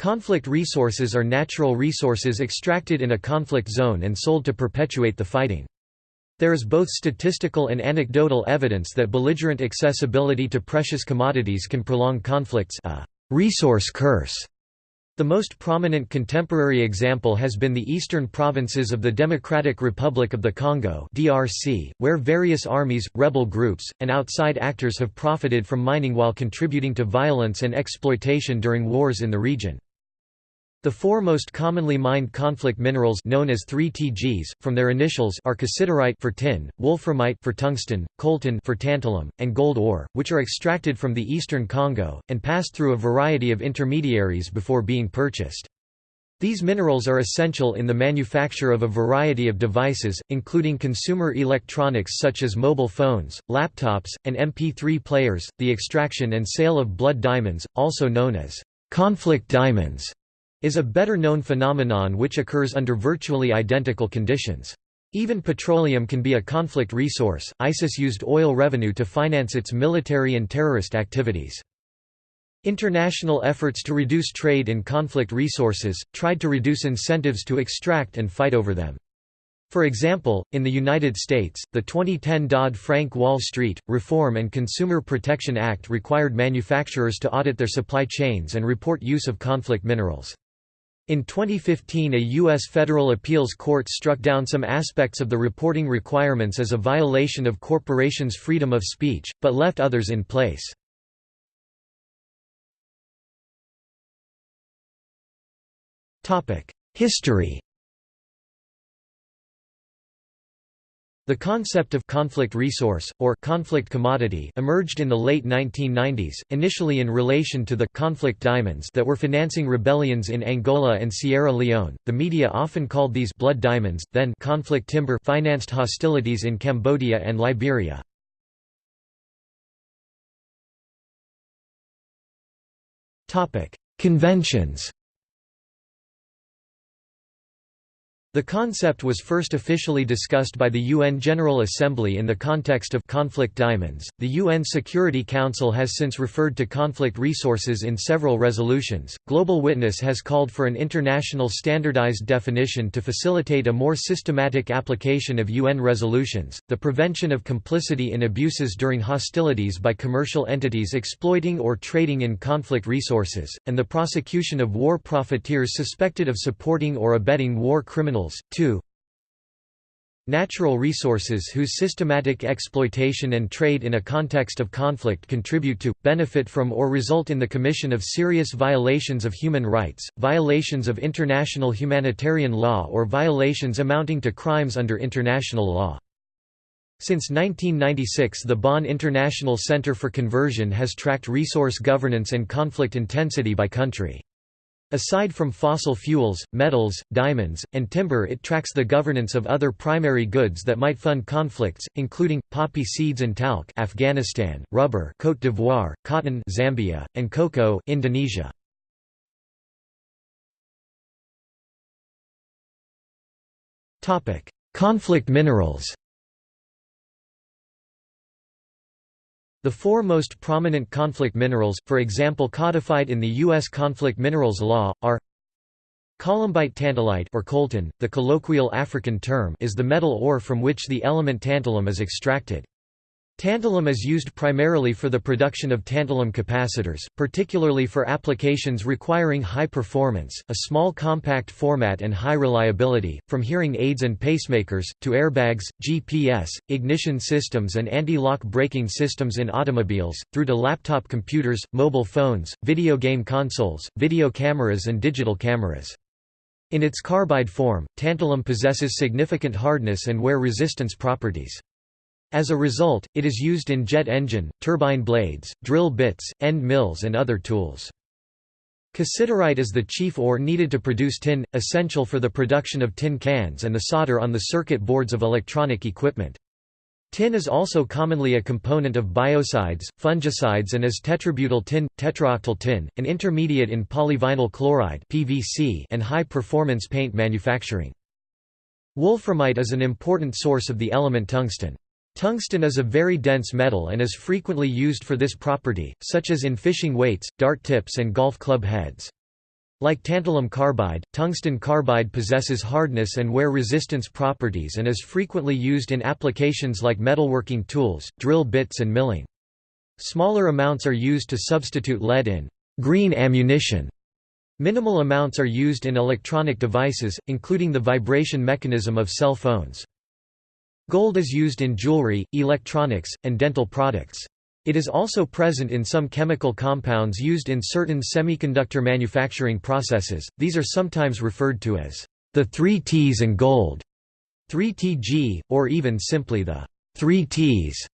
Conflict resources are natural resources extracted in a conflict zone and sold to perpetuate the fighting. There is both statistical and anecdotal evidence that belligerent accessibility to precious commodities can prolong conflicts a resource curse. The most prominent contemporary example has been the eastern provinces of the Democratic Republic of the Congo (DRC), where various armies, rebel groups, and outside actors have profited from mining while contributing to violence and exploitation during wars in the region. The four most commonly mined conflict minerals known as 3TGs, from their initials are cassiterite for tin, wolframite for tungsten, coltan for tantalum, and gold ore, which are extracted from the eastern Congo, and pass through a variety of intermediaries before being purchased. These minerals are essential in the manufacture of a variety of devices, including consumer electronics such as mobile phones, laptops, and MP3 players. The extraction and sale of blood diamonds, also known as conflict diamonds, is a better-known phenomenon which occurs under virtually identical conditions. Even petroleum can be a conflict resource. ISIS used oil revenue to finance its military and terrorist activities. International efforts to reduce trade in conflict resources, tried to reduce incentives to extract and fight over them. For example, in the United States, the 2010 Dodd-Frank Wall Street, Reform and Consumer Protection Act required manufacturers to audit their supply chains and report use of conflict minerals. In 2015 a U.S. federal appeals court struck down some aspects of the reporting requirements as a violation of corporations' freedom of speech, but left others in place. History The concept of conflict resource, or conflict commodity emerged in the late 1990s, initially in relation to the conflict diamonds that were financing rebellions in Angola and Sierra Leone. The media often called these blood diamonds, then conflict timber financed hostilities in Cambodia and Liberia. Conventions The concept was first officially discussed by the UN General Assembly in the context of conflict diamonds. The UN Security Council has since referred to conflict resources in several resolutions. Global Witness has called for an international standardized definition to facilitate a more systematic application of UN resolutions, the prevention of complicity in abuses during hostilities by commercial entities exploiting or trading in conflict resources, and the prosecution of war profiteers suspected of supporting or abetting war criminals 2 Natural resources whose systematic exploitation and trade in a context of conflict contribute to, benefit from or result in the commission of serious violations of human rights, violations of international humanitarian law or violations amounting to crimes under international law. Since 1996 the Bonn International Center for Conversion has tracked resource governance and conflict intensity by country. Aside from fossil fuels, metals, diamonds, and timber it tracks the governance of other primary goods that might fund conflicts, including, poppy seeds and talc Afghanistan, rubber Côte d'Ivoire, cotton Zambia, and cocoa Indonesia. Conflict minerals The four most prominent conflict minerals, for example codified in the U.S. conflict minerals law, are Columbite tantalite or coltan, the colloquial African term is the metal ore from which the element tantalum is extracted. Tantalum is used primarily for the production of tantalum capacitors, particularly for applications requiring high performance, a small compact format and high reliability, from hearing aids and pacemakers, to airbags, GPS, ignition systems and anti-lock braking systems in automobiles, through to laptop computers, mobile phones, video game consoles, video cameras and digital cameras. In its carbide form, tantalum possesses significant hardness and wear resistance properties. As a result, it is used in jet engine, turbine blades, drill bits, end mills and other tools. Cassiterite is the chief ore needed to produce tin, essential for the production of tin cans and the solder on the circuit boards of electronic equipment. Tin is also commonly a component of biocides, fungicides and as tetrabutyl tin, tetraoctyl tin, an intermediate in polyvinyl chloride and high-performance paint manufacturing. Wolframite is an important source of the element tungsten. Tungsten is a very dense metal and is frequently used for this property, such as in fishing weights, dart tips and golf club heads. Like tantalum carbide, tungsten carbide possesses hardness and wear resistance properties and is frequently used in applications like metalworking tools, drill bits and milling. Smaller amounts are used to substitute lead in green ammunition. Minimal amounts are used in electronic devices, including the vibration mechanism of cell phones. Gold is used in jewelry, electronics, and dental products. It is also present in some chemical compounds used in certain semiconductor manufacturing processes, these are sometimes referred to as the 3 Ts and gold, 3Tg, or even simply the 3 Ts.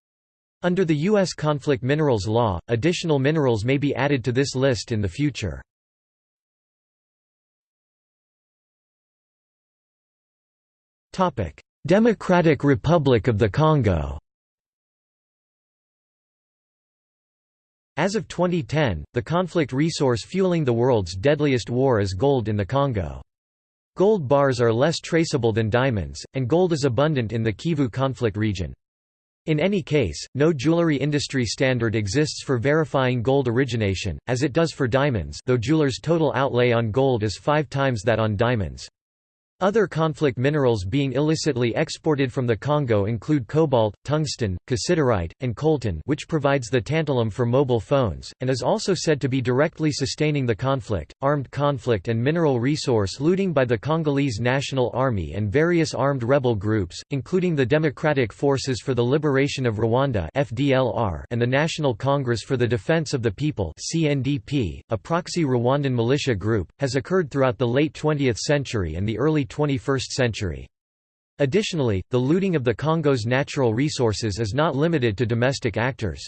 Under the U.S. conflict minerals law, additional minerals may be added to this list in the future. Democratic Republic of the Congo As of 2010, the conflict resource fueling the world's deadliest war is gold in the Congo. Gold bars are less traceable than diamonds, and gold is abundant in the Kivu conflict region. In any case, no jewelry industry standard exists for verifying gold origination, as it does for diamonds though jewelers' total outlay on gold is five times that on diamonds. Other conflict minerals being illicitly exported from the Congo include cobalt, tungsten, cassiterite, and coltan which provides the tantalum for mobile phones, and is also said to be directly sustaining the conflict. Armed conflict and mineral resource looting by the Congolese National Army and various armed rebel groups, including the Democratic Forces for the Liberation of Rwanda and the National Congress for the Defense of the People a proxy Rwandan militia group, has occurred throughout the late 20th century and the early 21st century. Additionally, the looting of the Congo's natural resources is not limited to domestic actors.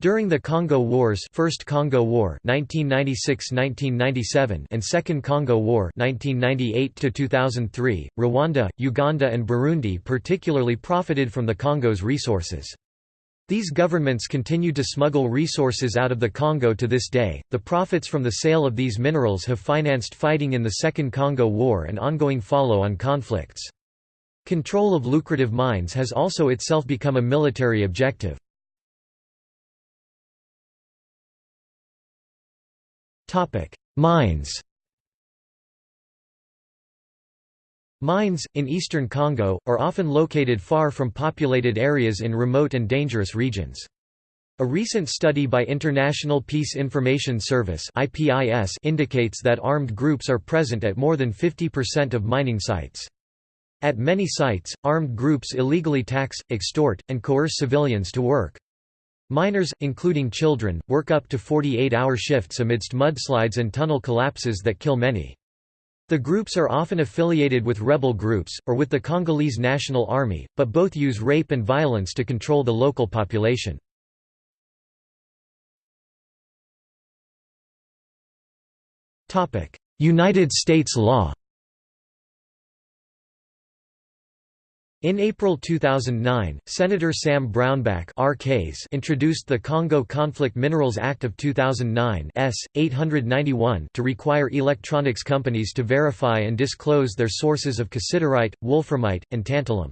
During the Congo Wars First Congo War 1996–1997 and Second Congo War 1998–2003, Rwanda, Uganda and Burundi particularly profited from the Congo's resources. These governments continued to smuggle resources out of the Congo to this day. The profits from the sale of these minerals have financed fighting in the Second Congo War and ongoing follow on conflicts. Control of lucrative mines has also itself become a military objective. Mines Mines, in eastern Congo, are often located far from populated areas in remote and dangerous regions. A recent study by International Peace Information Service indicates that armed groups are present at more than 50% of mining sites. At many sites, armed groups illegally tax, extort, and coerce civilians to work. Miners, including children, work up to 48-hour shifts amidst mudslides and tunnel collapses that kill many. The groups are often affiliated with rebel groups, or with the Congolese National Army, but both use rape and violence to control the local population. United States law In April 2009, Senator Sam Brownback introduced the Congo Conflict Minerals Act of 2009 S. 891 to require electronics companies to verify and disclose their sources of cassiterite, wolframite, and tantalum.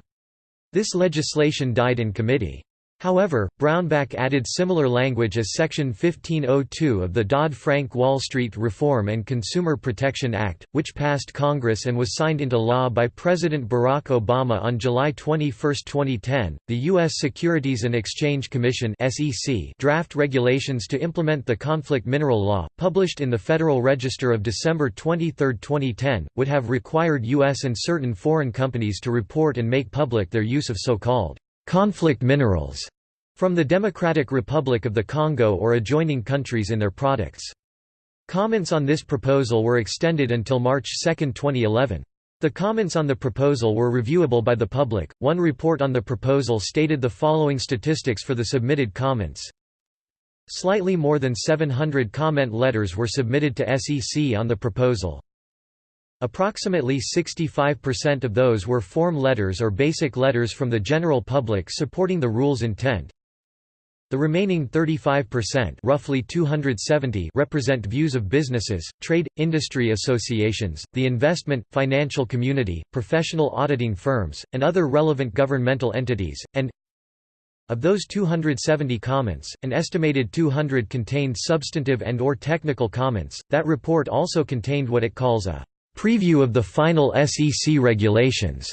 This legislation died in committee. However, Brownback added similar language as Section 1502 of the Dodd-Frank Wall Street Reform and Consumer Protection Act, which passed Congress and was signed into law by President Barack Obama on July 21, 2010. The U.S. Securities and Exchange Commission (SEC) draft regulations to implement the conflict mineral law, published in the Federal Register of December 23, 2010, would have required U.S. and certain foreign companies to report and make public their use of so-called conflict minerals from the Democratic Republic of the Congo or adjoining countries in their products. Comments on this proposal were extended until March 2, 2011. The comments on the proposal were reviewable by the public. One report on the proposal stated the following statistics for the submitted comments. Slightly more than 700 comment letters were submitted to SEC on the proposal. Approximately 65% of those were form letters or basic letters from the general public supporting the rule's intent. The remaining 35% roughly 270 represent views of businesses, trade, industry associations, the investment, financial community, professional auditing firms, and other relevant governmental entities, and Of those 270 comments, an estimated 200 contained substantive and or technical comments. That report also contained what it calls a preview of the final SEC regulations.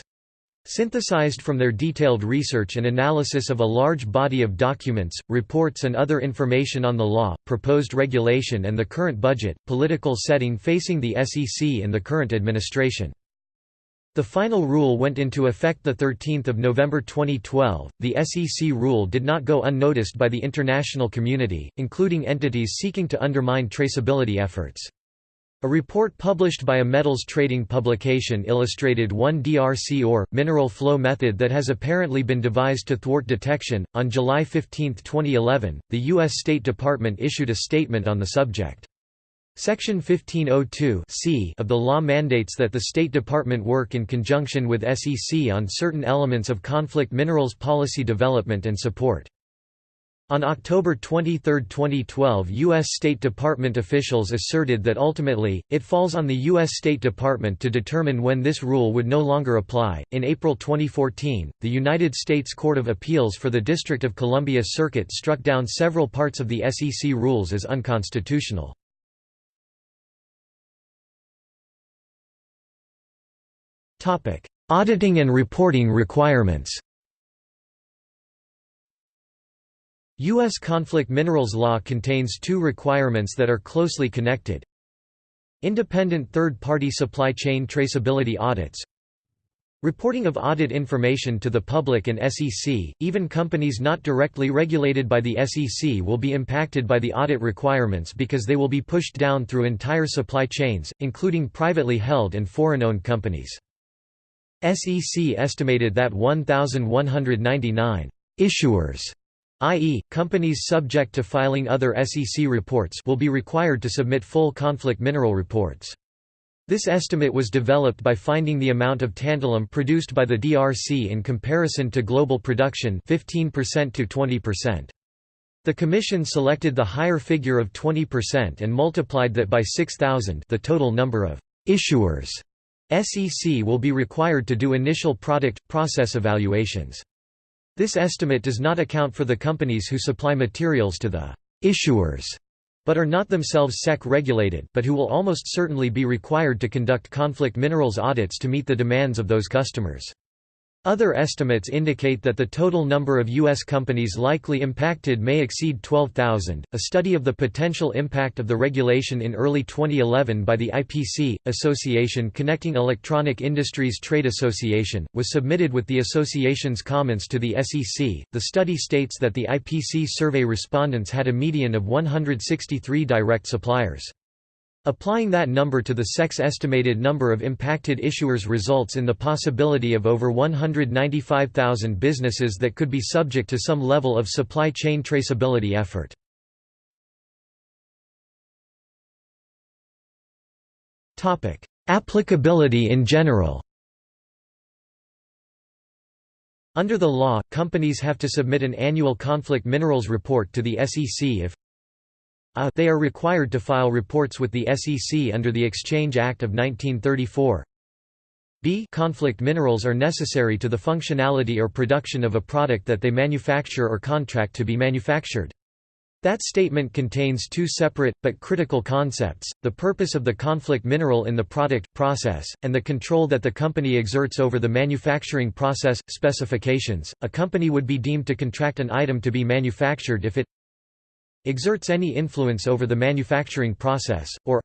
Synthesized from their detailed research and analysis of a large body of documents, reports and other information on the law, proposed regulation and the current budget, political setting facing the SEC in the current administration. The final rule went into effect 13 November 2012. The SEC rule did not go unnoticed by the international community, including entities seeking to undermine traceability efforts. A report published by a metals trading publication illustrated one DRC or mineral flow method that has apparently been devised to thwart detection. On July 15, 2011, the U.S. State Department issued a statement on the subject. Section 1502 c of the law mandates that the State Department work in conjunction with SEC on certain elements of conflict minerals policy development and support. On October 23, 2012 U.S. State Department officials asserted that ultimately, it falls on the U.S. State Department to determine when this rule would no longer apply. In April 2014, the United States Court of Appeals for the District of Columbia Circuit struck down several parts of the SEC rules as unconstitutional. Auditing and reporting requirements U.S. conflict minerals law contains two requirements that are closely connected. Independent third-party supply chain traceability audits Reporting of audit information to the public and SEC, even companies not directly regulated by the SEC will be impacted by the audit requirements because they will be pushed down through entire supply chains, including privately held and foreign-owned companies. SEC estimated that 1,199 issuers i.e., companies subject to filing other SEC reports will be required to submit full conflict mineral reports. This estimate was developed by finding the amount of tantalum produced by the DRC in comparison to global production 15% to 20%. The Commission selected the higher figure of 20% and multiplied that by 6,000 the total number of issuers SEC will be required to do initial product-process evaluations. This estimate does not account for the companies who supply materials to the issuers, but are not themselves SEC regulated but who will almost certainly be required to conduct conflict minerals audits to meet the demands of those customers. Other estimates indicate that the total number of U.S. companies likely impacted may exceed 12,000. A study of the potential impact of the regulation in early 2011 by the IPC, Association Connecting Electronic Industries Trade Association, was submitted with the association's comments to the SEC. The study states that the IPC survey respondents had a median of 163 direct suppliers. Applying that number to the SEC's estimated number of impacted issuers results in the possibility of over 195,000 businesses that could be subject to some level of supply chain traceability effort. Applicability in general Under the law, companies have to submit an annual conflict minerals report to the SEC if a they are required to file reports with the SEC under the Exchange Act of 1934. b conflict minerals are necessary to the functionality or production of a product that they manufacture or contract to be manufactured. That statement contains two separate, but critical concepts, the purpose of the conflict mineral in the product, process, and the control that the company exerts over the manufacturing process. Specifications A company would be deemed to contract an item to be manufactured if it exerts any influence over the manufacturing process, or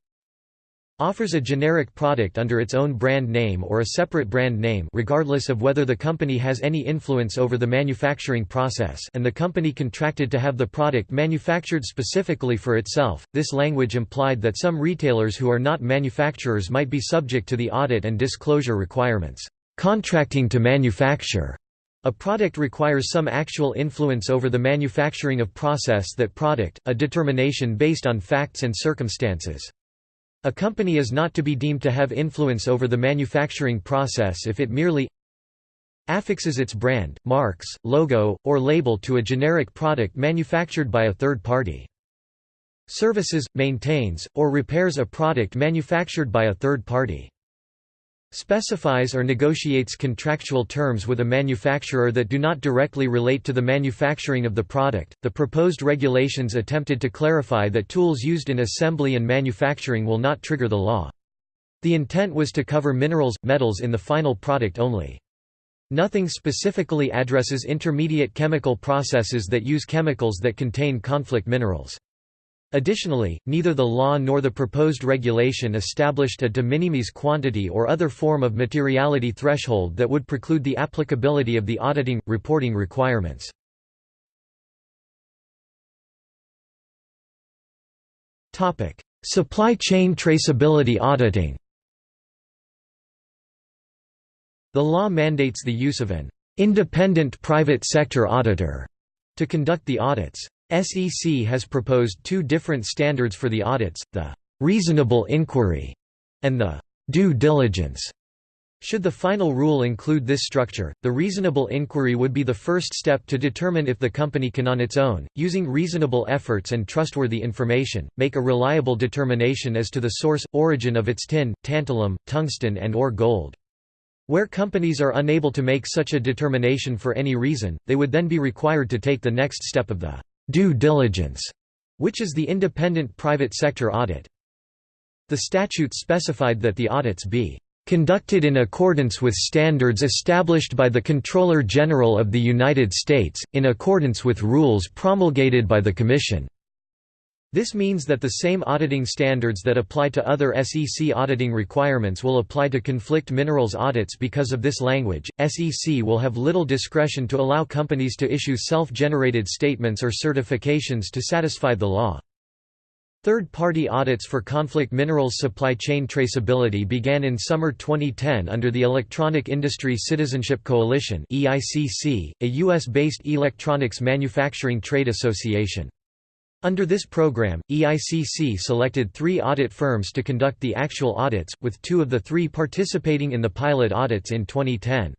offers a generic product under its own brand name or a separate brand name regardless of whether the company has any influence over the manufacturing process and the company contracted to have the product manufactured specifically for itself. This language implied that some retailers who are not manufacturers might be subject to the audit and disclosure requirements. Contracting to manufacture a product requires some actual influence over the manufacturing of process that product, a determination based on facts and circumstances. A company is not to be deemed to have influence over the manufacturing process if it merely affixes its brand, marks, logo, or label to a generic product manufactured by a third party. Services, maintains, or repairs a product manufactured by a third party. Specifies or negotiates contractual terms with a manufacturer that do not directly relate to the manufacturing of the product. The proposed regulations attempted to clarify that tools used in assembly and manufacturing will not trigger the law. The intent was to cover minerals, metals in the final product only. Nothing specifically addresses intermediate chemical processes that use chemicals that contain conflict minerals. Additionally, neither the law nor the proposed regulation established a de minimis quantity or other form of materiality threshold that would preclude the applicability of the auditing, reporting requirements. Supply chain traceability auditing The law mandates the use of an independent private sector auditor to conduct the audits. SEC has proposed two different standards for the audits, the «reasonable inquiry» and the «due diligence». Should the final rule include this structure, the reasonable inquiry would be the first step to determine if the company can on its own, using reasonable efforts and trustworthy information, make a reliable determination as to the source, origin of its tin, tantalum, tungsten and or gold. Where companies are unable to make such a determination for any reason, they would then be required to take the next step of the due diligence, which is the independent private sector audit. The statute specified that the audits be conducted in accordance with standards established by the Comptroller General of the United States, in accordance with rules promulgated by the Commission. This means that the same auditing standards that apply to other SEC auditing requirements will apply to conflict minerals audits because of this language. SEC will have little discretion to allow companies to issue self-generated statements or certifications to satisfy the law. Third-party audits for conflict minerals supply chain traceability began in summer 2010 under the Electronic Industry Citizenship Coalition (EICC), a US-based electronics manufacturing trade association. Under this program, EICC selected three audit firms to conduct the actual audits, with two of the three participating in the pilot audits in 2010.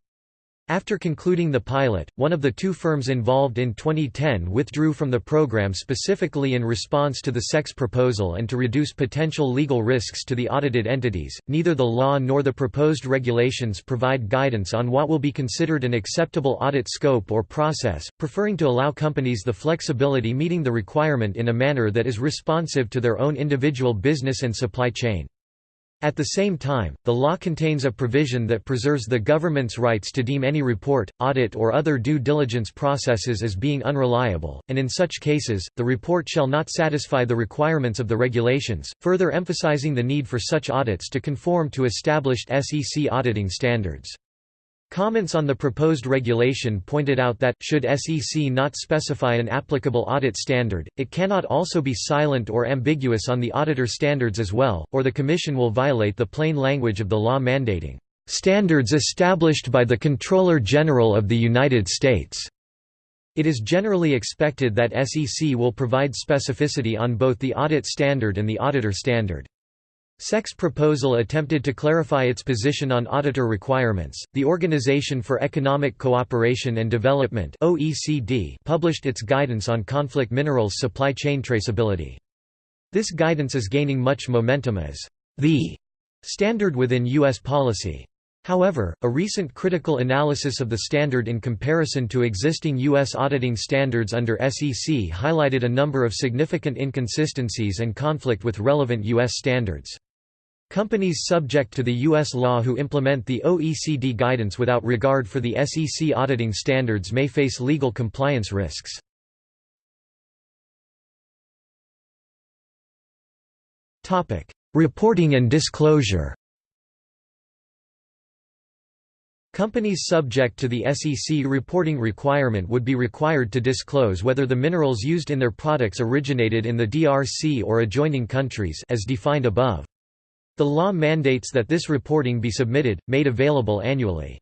After concluding the pilot, one of the two firms involved in 2010 withdrew from the program specifically in response to the SEC's proposal and to reduce potential legal risks to the audited entities. Neither the law nor the proposed regulations provide guidance on what will be considered an acceptable audit scope or process, preferring to allow companies the flexibility meeting the requirement in a manner that is responsive to their own individual business and supply chain. At the same time, the law contains a provision that preserves the government's rights to deem any report, audit or other due diligence processes as being unreliable, and in such cases, the report shall not satisfy the requirements of the regulations, further emphasizing the need for such audits to conform to established SEC auditing standards. Comments on the proposed regulation pointed out that, should SEC not specify an applicable audit standard, it cannot also be silent or ambiguous on the auditor standards as well, or the Commission will violate the plain language of the law mandating, "...standards established by the Comptroller General of the United States." It is generally expected that SEC will provide specificity on both the audit standard and the auditor standard. SEC's proposal attempted to clarify its position on auditor requirements. The Organization for Economic Cooperation and Development (OECD) published its guidance on conflict minerals supply chain traceability. This guidance is gaining much momentum as the standard within US policy. However, a recent critical analysis of the standard in comparison to existing U.S. auditing standards under SEC highlighted a number of significant inconsistencies and conflict with relevant U.S. standards. Companies subject to the U.S. law who implement the OECD guidance without regard for the SEC auditing standards may face legal compliance risks. Reporting and disclosure Companies subject to the SEC reporting requirement would be required to disclose whether the minerals used in their products originated in the DRC or adjoining countries as defined above. The law mandates that this reporting be submitted, made available annually.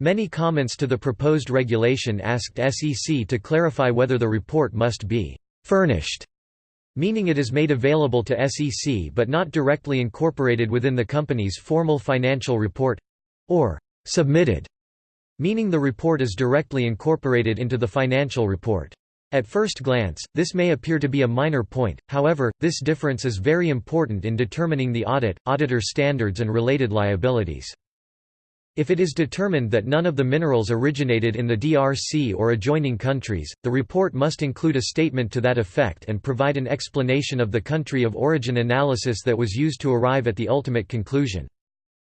Many comments to the proposed regulation asked SEC to clarify whether the report must be «furnished», meaning it is made available to SEC but not directly incorporated within the company's formal financial report—or «submitted», meaning the report is directly incorporated into the financial report. At first glance, this may appear to be a minor point, however, this difference is very important in determining the audit, auditor standards and related liabilities. If it is determined that none of the minerals originated in the DRC or adjoining countries, the report must include a statement to that effect and provide an explanation of the country of origin analysis that was used to arrive at the ultimate conclusion.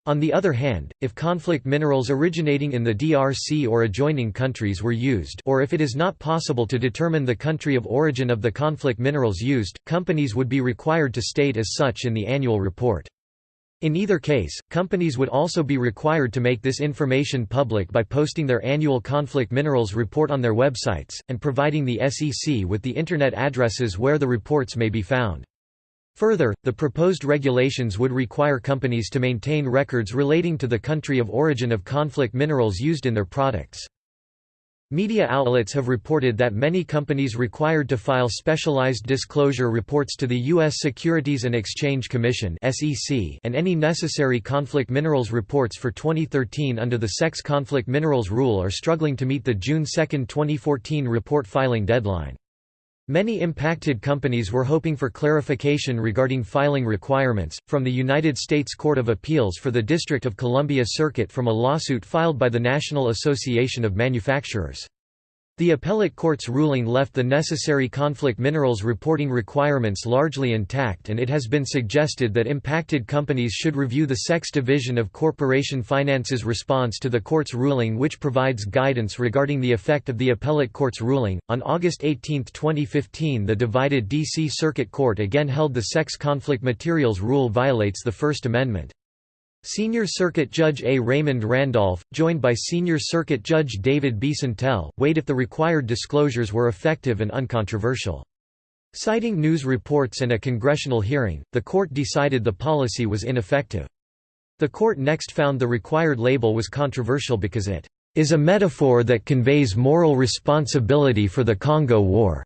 On the other hand, if conflict minerals originating in the DRC or adjoining countries were used or if it is not possible to determine the country of origin of the conflict minerals used, companies would be required to state as such in the annual report. In either case, companies would also be required to make this information public by posting their annual conflict minerals report on their websites, and providing the SEC with the Internet addresses where the reports may be found. Further, the proposed regulations would require companies to maintain records relating to the country of origin of conflict minerals used in their products. Media outlets have reported that many companies required to file specialized disclosure reports to the U.S. Securities and Exchange Commission and any necessary conflict minerals reports for 2013 under the SEC Conflict Minerals Rule are struggling to meet the June 2, 2014 report filing deadline. Many impacted companies were hoping for clarification regarding filing requirements, from the United States Court of Appeals for the District of Columbia Circuit from a lawsuit filed by the National Association of Manufacturers. The appellate court's ruling left the necessary conflict minerals reporting requirements largely intact and it has been suggested that impacted companies should review the SEC's division of Corporation Finance's response to the court's ruling which provides guidance regarding the effect of the appellate court's ruling. On August 18, 2015 the divided D.C. Circuit Court again held the SEC conflict materials rule violates the First Amendment. Senior Circuit Judge A. Raymond Randolph, joined by Senior Circuit Judge David B. Sentelle, weighed if the required disclosures were effective and uncontroversial. Citing news reports and a congressional hearing, the court decided the policy was ineffective. The court next found the required label was controversial because it is a metaphor that conveys moral responsibility for the Congo War.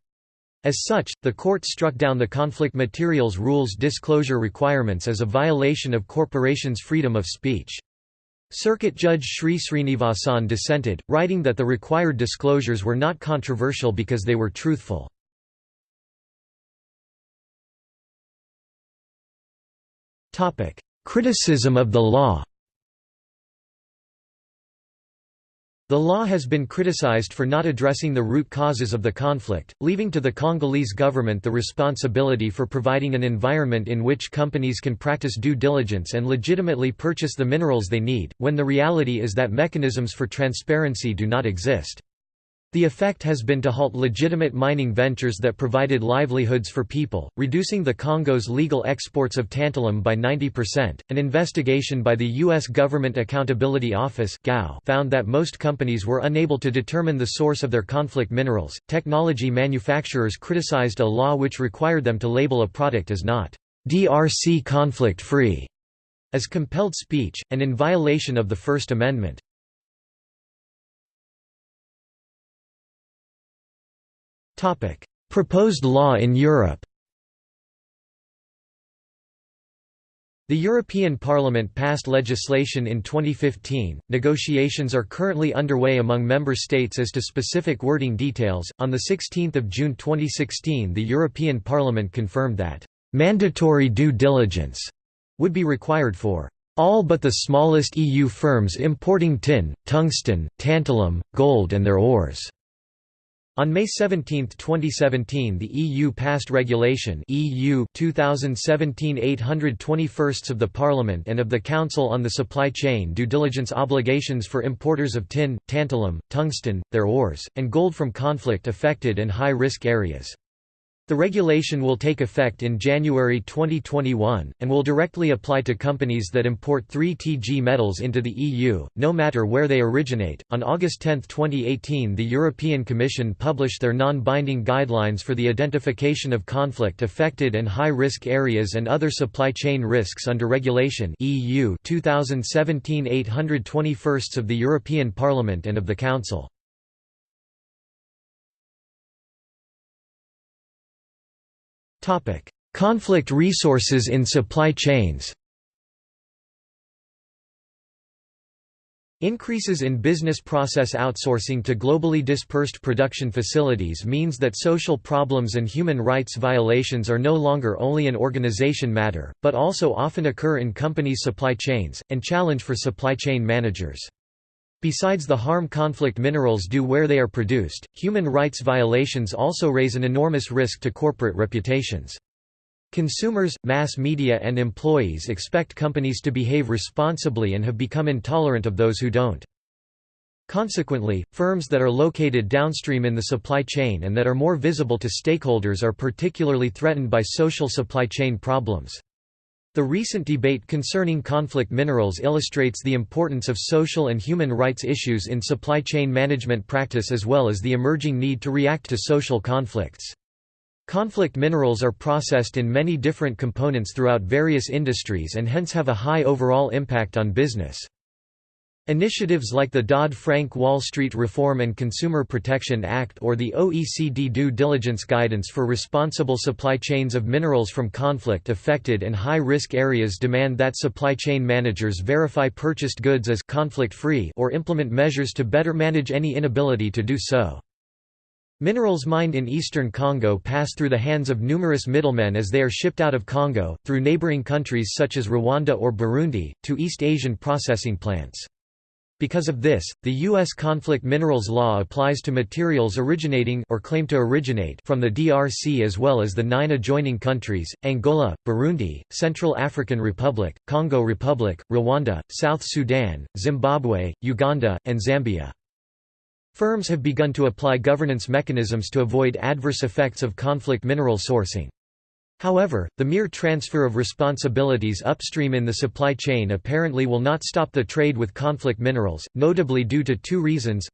As such, the court struck down the conflict materials rules disclosure requirements as a violation of corporations' freedom of speech. Circuit Judge Sri Srinivasan dissented, writing that the required disclosures were not controversial because they were truthful. Criticism of the law The law has been criticized for not addressing the root causes of the conflict, leaving to the Congolese government the responsibility for providing an environment in which companies can practice due diligence and legitimately purchase the minerals they need, when the reality is that mechanisms for transparency do not exist. The effect has been to halt legitimate mining ventures that provided livelihoods for people, reducing the Congo's legal exports of tantalum by 90%. An investigation by the U.S. Government Accountability Office found that most companies were unable to determine the source of their conflict minerals. Technology manufacturers criticized a law which required them to label a product as not DRC conflict free, as compelled speech, and in violation of the First Amendment. Proposed law in Europe The European Parliament passed legislation in 2015. Negotiations are currently underway among member states as to specific wording details. On the 16th of June 2016, the European Parliament confirmed that mandatory due diligence would be required for all but the smallest EU firms importing tin, tungsten, tantalum, gold and their ores. On May 17, 2017 the EU passed Regulation EU 2017-821 of the Parliament and of the Council on the supply chain due diligence obligations for importers of tin, tantalum, tungsten, their ores, and gold from conflict-affected and high-risk areas. The regulation will take effect in January 2021, and will directly apply to companies that import 3TG metals into the EU, no matter where they originate. On August 10, 2018, the European Commission published their non binding guidelines for the identification of conflict affected and high risk areas and other supply chain risks under Regulation EU 2017 821 of the European Parliament and of the Council. Conflict resources in supply chains Increases in business process outsourcing to globally dispersed production facilities means that social problems and human rights violations are no longer only an organization matter, but also often occur in companies' supply chains, and challenge for supply chain managers. Besides the harm conflict minerals do where they are produced, human rights violations also raise an enormous risk to corporate reputations. Consumers, mass media and employees expect companies to behave responsibly and have become intolerant of those who don't. Consequently, firms that are located downstream in the supply chain and that are more visible to stakeholders are particularly threatened by social supply chain problems. The recent debate concerning conflict minerals illustrates the importance of social and human rights issues in supply chain management practice as well as the emerging need to react to social conflicts. Conflict minerals are processed in many different components throughout various industries and hence have a high overall impact on business. Initiatives like the Dodd-Frank Wall Street Reform and Consumer Protection Act or the OECD Due Diligence Guidance for Responsible Supply Chains of Minerals from Conflict-Affected and High-Risk Areas demand that supply chain managers verify purchased goods as conflict-free or implement measures to better manage any inability to do so. Minerals mined in eastern Congo pass through the hands of numerous middlemen as they are shipped out of Congo, through neighboring countries such as Rwanda or Burundi, to East Asian processing plants. Because of this, the U.S. conflict minerals law applies to materials originating or claim to originate from the DRC as well as the nine adjoining countries, Angola, Burundi, Central African Republic, Congo Republic, Rwanda, South Sudan, Zimbabwe, Uganda, and Zambia. Firms have begun to apply governance mechanisms to avoid adverse effects of conflict mineral sourcing. However, the mere transfer of responsibilities upstream in the supply chain apparently will not stop the trade with conflict minerals, notably due to two reasons.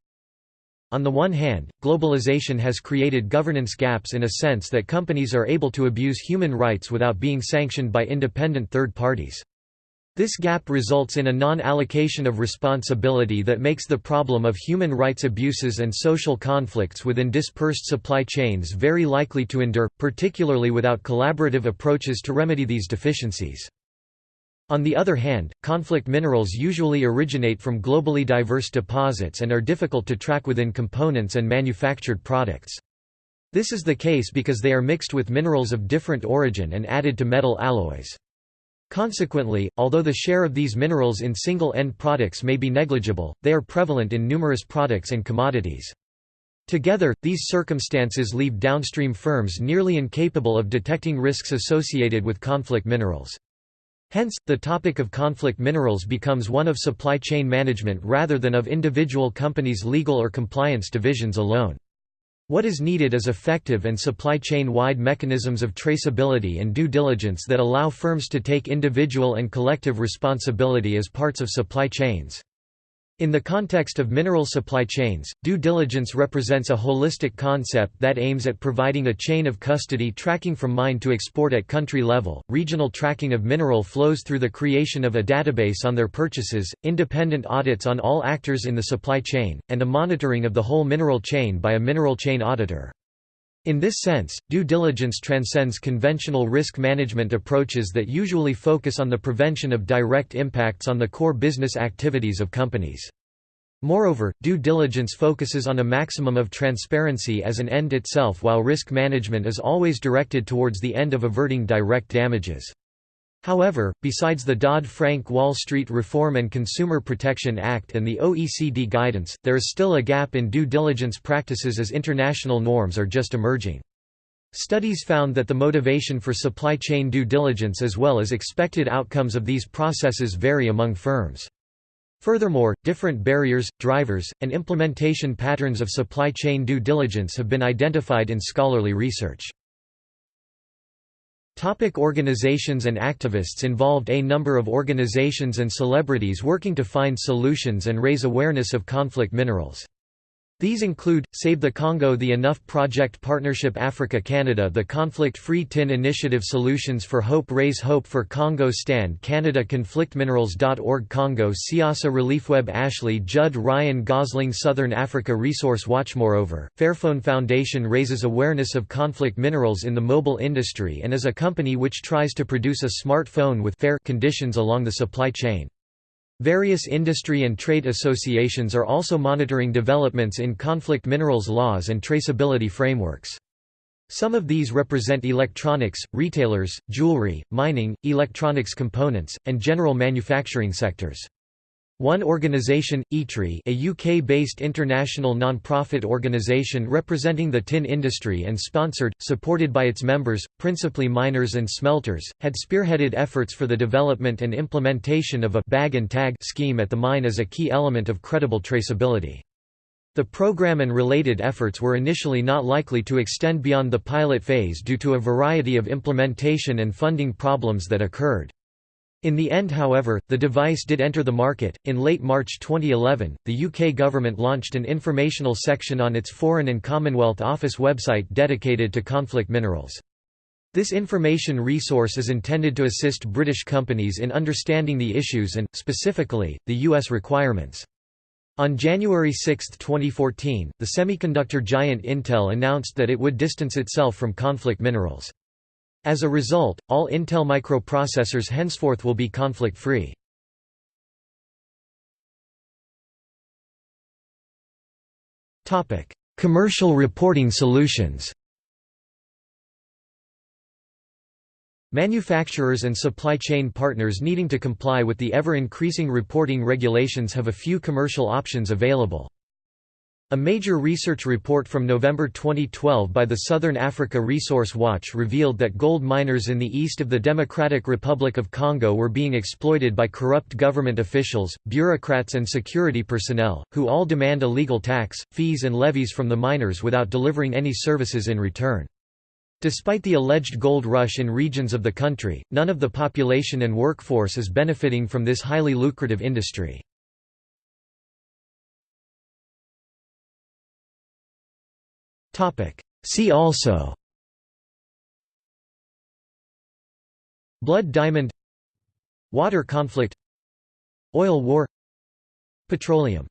On the one hand, globalization has created governance gaps in a sense that companies are able to abuse human rights without being sanctioned by independent third parties. This gap results in a non-allocation of responsibility that makes the problem of human rights abuses and social conflicts within dispersed supply chains very likely to endure, particularly without collaborative approaches to remedy these deficiencies. On the other hand, conflict minerals usually originate from globally diverse deposits and are difficult to track within components and manufactured products. This is the case because they are mixed with minerals of different origin and added to metal alloys. Consequently, although the share of these minerals in single-end products may be negligible, they are prevalent in numerous products and commodities. Together, these circumstances leave downstream firms nearly incapable of detecting risks associated with conflict minerals. Hence, the topic of conflict minerals becomes one of supply chain management rather than of individual companies' legal or compliance divisions alone. What is needed is effective and supply chain-wide mechanisms of traceability and due diligence that allow firms to take individual and collective responsibility as parts of supply chains. In the context of mineral supply chains, due diligence represents a holistic concept that aims at providing a chain of custody tracking from mine to export at country level, regional tracking of mineral flows through the creation of a database on their purchases, independent audits on all actors in the supply chain, and a monitoring of the whole mineral chain by a mineral chain auditor. In this sense, due diligence transcends conventional risk management approaches that usually focus on the prevention of direct impacts on the core business activities of companies. Moreover, due diligence focuses on a maximum of transparency as an end itself while risk management is always directed towards the end of averting direct damages. However, besides the Dodd-Frank Wall Street Reform and Consumer Protection Act and the OECD guidance, there is still a gap in due diligence practices as international norms are just emerging. Studies found that the motivation for supply chain due diligence as well as expected outcomes of these processes vary among firms. Furthermore, different barriers, drivers, and implementation patterns of supply chain due diligence have been identified in scholarly research. Topic organizations and activists involved A number of organizations and celebrities working to find solutions and raise awareness of conflict minerals. These include, Save the Congo The Enough Project Partnership Africa Canada The Conflict-Free Tin Initiative Solutions for Hope Raise Hope for Congo Stand Canada ConflictMinerals.org Congo Siasa ReliefWeb Ashley Judd Ryan Gosling Southern Africa Resource Watch Moreover, Fairphone Foundation raises awareness of conflict minerals in the mobile industry and is a company which tries to produce a smartphone with fair conditions along the supply chain. Various industry and trade associations are also monitoring developments in conflict minerals laws and traceability frameworks. Some of these represent electronics, retailers, jewelry, mining, electronics components, and general manufacturing sectors. One organisation, ITRI a UK-based international non-profit organisation representing the tin industry and sponsored, supported by its members, principally miners and smelters, had spearheaded efforts for the development and implementation of a «bag and tag» scheme at the mine as a key element of credible traceability. The program and related efforts were initially not likely to extend beyond the pilot phase due to a variety of implementation and funding problems that occurred. In the end however, the device did enter the market. In late March 2011, the UK government launched an informational section on its Foreign and Commonwealth Office website dedicated to conflict minerals. This information resource is intended to assist British companies in understanding the issues and, specifically, the U.S. requirements. On January 6, 2014, the semiconductor giant Intel announced that it would distance itself from conflict minerals. As a result, all Intel microprocessors henceforth will be conflict-free. Commercial reporting solutions Manufacturers and supply chain partners needing to comply with the ever-increasing reporting regulations have a few commercial options available. A major research report from November 2012 by the Southern Africa Resource Watch revealed that gold miners in the east of the Democratic Republic of Congo were being exploited by corrupt government officials, bureaucrats and security personnel, who all demand illegal tax, fees and levies from the miners without delivering any services in return. Despite the alleged gold rush in regions of the country, none of the population and workforce is benefiting from this highly lucrative industry. See also. Blood diamond. Water conflict. Oil war. Petroleum